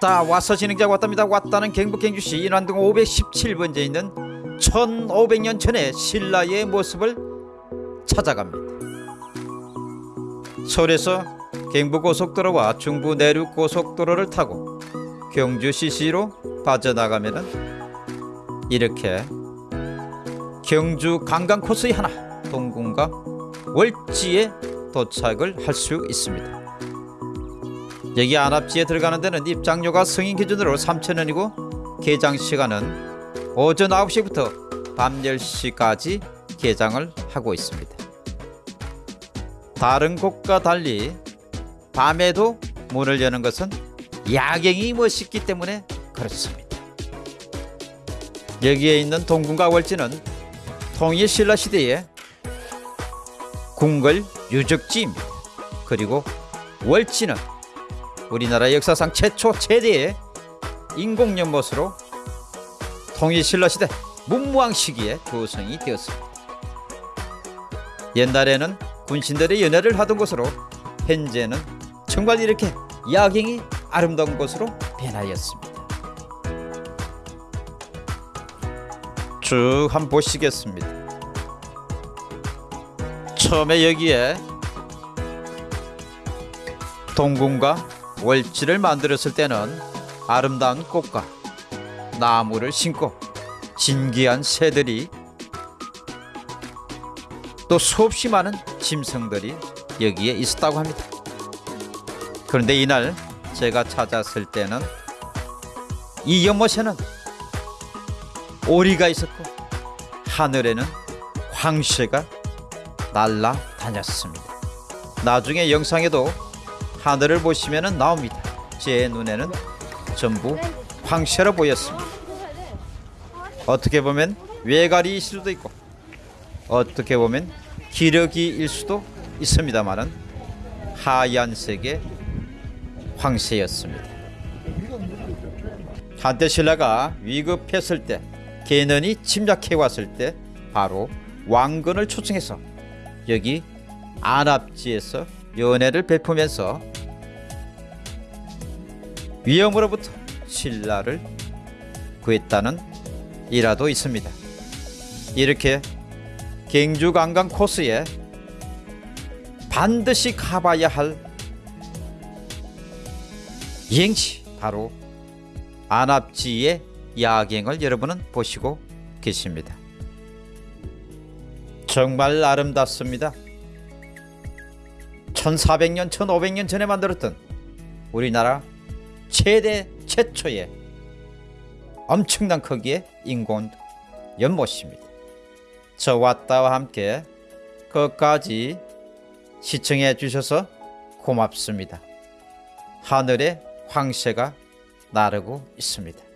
자 와서 진행자가 왔답니다 왔다는 경북 경주시 인환동 517번지에 있는 1500년 전의 신라의 모습을 찾아갑니다 서울에서 경부고속도로와 중부 내륙고속도로를 타고 경주 CC로 빠져나가면은 이렇게 경주 관광 코스의 하나 동궁과 월지에 도착을 할 수 있습니다. 여기 안압지에 들어가는 데는 입장료가 성인 기준으로 3,000원이고 개장 시간은 오전 9시부터 밤 10시까지 개장을 하고 있습니다. 다른 곳과 달리 밤에도 문을 여는 것은 야경이 멋있기 때문에 그렇습니다. 여기에 있는 동궁과 월지는 통일 신라 시대의 궁궐 유적지입니다. 그리고 월지는 우리나라 역사상 최초 최대의 인공 연못으로 통일 신라 시대 문무왕 시기에 조성이 되었습니다. 옛날에는 군신들의 연애를 하던 곳으로 현재는 정말 이렇게 야경이 아름다운 곳으로 변하였습니다. 쭉 한번 보시겠습니다. 처음에 여기에 동궁과 월지를 만들었을 때는 아름다운 꽃과 나무를 심고 진귀한 새들이 또 수없이 많은 짐승들이 여기에 있었다고 합니다. 그런데 이날 제가 찾았을 때는 이 연못에는 오리가 있었고 하늘에는 황새가 날아다녔습니다. 나중에 영상에도 하늘을 보시면 나옵니다. 제 눈에는 전부 황새로 보였습니다. 어떻게 보면 외가리일 수도 있고 어떻게 보면 기러기일 수도 있습니다만은 하얀색의 황새였습니다. 한때 신라가 위급했을 때 개는이 침략해 왔을 때 바로 왕건을 초청해서 여기 안압지에서 연애를 베푸면서 위험으로부터 신라를 구했다는 일화도 있습니다. 이렇게 경주 관광 코스에 반드시 가봐야 할 여행지 바로 안압지의 야경을 여러분은 보시고 계십니다. 정말 아름답습니다. 1400년, 1500년 전에 만들었던 우리나라 최대 최초의 엄청난 크기의 인공 연못입니다. 저 왔다와 함께 끝까지 시청해 주셔서 고맙습니다. 하늘에 황새가 나르고 있습니다.